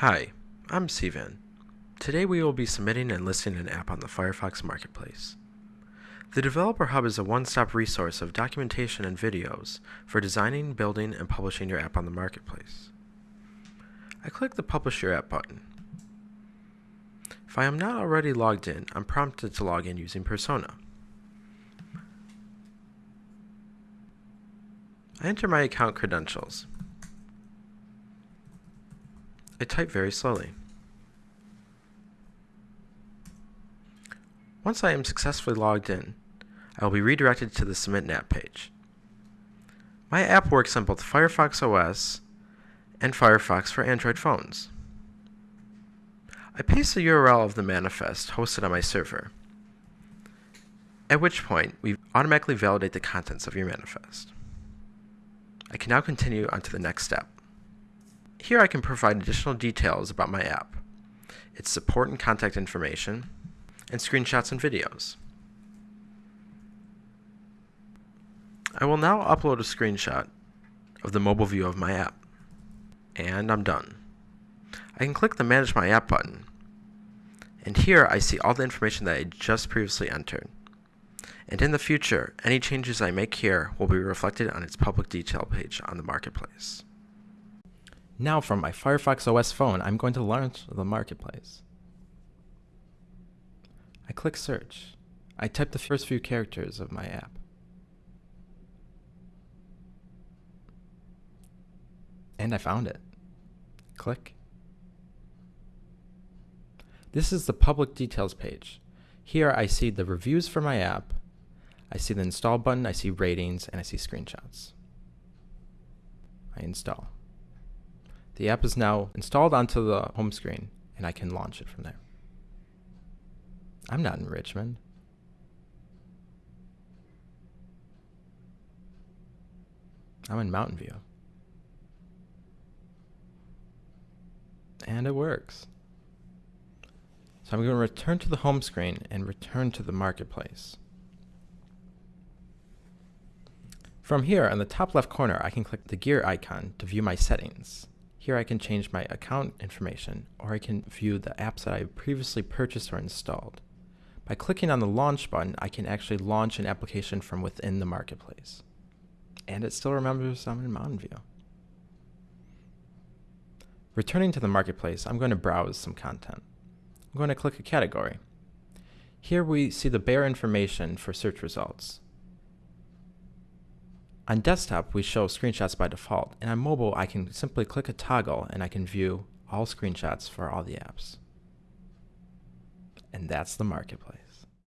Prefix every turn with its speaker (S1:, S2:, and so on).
S1: Hi, I'm Sivan. Today we will be submitting and listing an app on the Firefox Marketplace. The Developer Hub is a one-stop resource of documentation and videos for designing, building, and publishing your app on the Marketplace. I click the Publish Your App button. If I am not already logged in, I'm prompted to log in using Persona. I enter my account credentials. I type very slowly. Once I am successfully logged in, I will be redirected to the Submit App page. My app works on both Firefox OS and Firefox for Android phones. I paste the URL of the manifest hosted on my server, at which point we automatically validate the contents of your manifest. I can now continue on to the next step. Here I can provide additional details about my app, its support and contact information, and screenshots and videos. I will now upload a screenshot of the mobile view of my app. And I'm done. I can click the Manage My App button. And here I see all the information that I just previously entered. And in the future, any changes I make here will be reflected on its public detail page on the Marketplace. Now from my Firefox OS phone, I'm going to launch the Marketplace. I click Search. I type the first few characters of my app. And I found it. Click. This is the public details page. Here I see the reviews for my app, I see the install button, I see ratings, and I see screenshots. I install. The app is now installed onto the home screen, and I can launch it from there. I'm not in Richmond. I'm in Mountain View. And it works. So I'm going to return to the home screen and return to the marketplace. From here, on the top left corner, I can click the gear icon to view my settings. Here I can change my account information, or I can view the apps that I previously purchased or installed. By clicking on the Launch button, I can actually launch an application from within the marketplace. And it still remembers I'm in Mountain View. Returning to the marketplace, I'm going to browse some content. I'm going to click a category. Here we see the bare information for search results. On desktop, we show screenshots by default, and on mobile, I can simply click a toggle and I can view all screenshots for all the apps. And that's the marketplace.